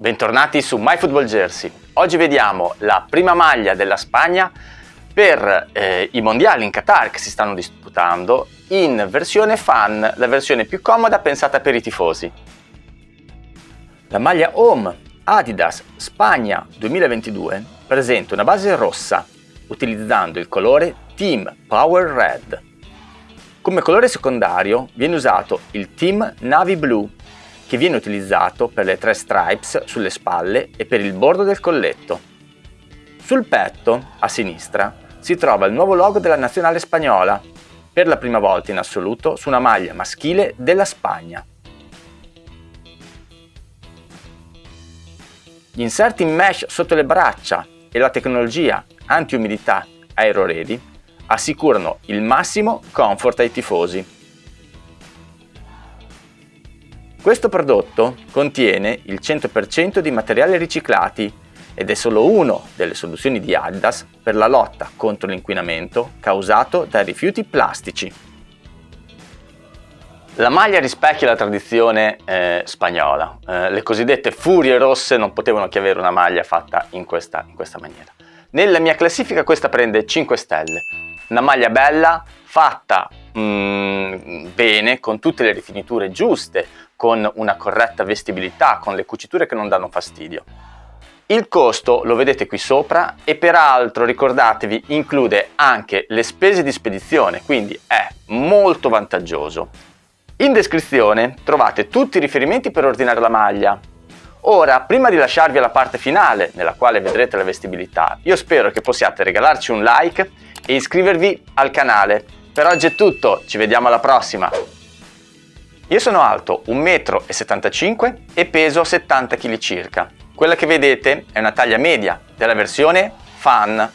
Bentornati su MyFootballJersey. Oggi vediamo la prima maglia della Spagna per eh, i mondiali in Qatar che si stanno disputando in versione fan, la versione più comoda pensata per i tifosi. La maglia Home Adidas Spagna 2022 presenta una base rossa utilizzando il colore Team Power Red. Come colore secondario viene usato il Team Navy Blue che viene utilizzato per le tre stripes sulle spalle e per il bordo del colletto. Sul petto, a sinistra, si trova il nuovo logo della nazionale spagnola, per la prima volta in assoluto su una maglia maschile della Spagna. Gli inserti in mesh sotto le braccia e la tecnologia anti-umidità Aero Ready assicurano il massimo comfort ai tifosi. Questo prodotto contiene il 100% di materiali riciclati ed è solo una delle soluzioni di Adidas per la lotta contro l'inquinamento causato dai rifiuti plastici. La maglia rispecchia la tradizione eh, spagnola, eh, le cosiddette furie rosse non potevano che avere una maglia fatta in questa, in questa maniera. Nella mia classifica questa prende 5 stelle, una maglia bella, fatta mm, bene, con tutte le rifiniture giuste, con una corretta vestibilità, con le cuciture che non danno fastidio. Il costo lo vedete qui sopra e peraltro ricordatevi include anche le spese di spedizione, quindi è molto vantaggioso. In descrizione trovate tutti i riferimenti per ordinare la maglia. Ora, prima di lasciarvi alla parte finale, nella quale vedrete la vestibilità, io spero che possiate regalarci un like e iscrivervi al canale. Per oggi è tutto, ci vediamo alla prossima! Io sono alto 1,75 m e peso 70 kg circa. Quella che vedete è una taglia media della versione Fan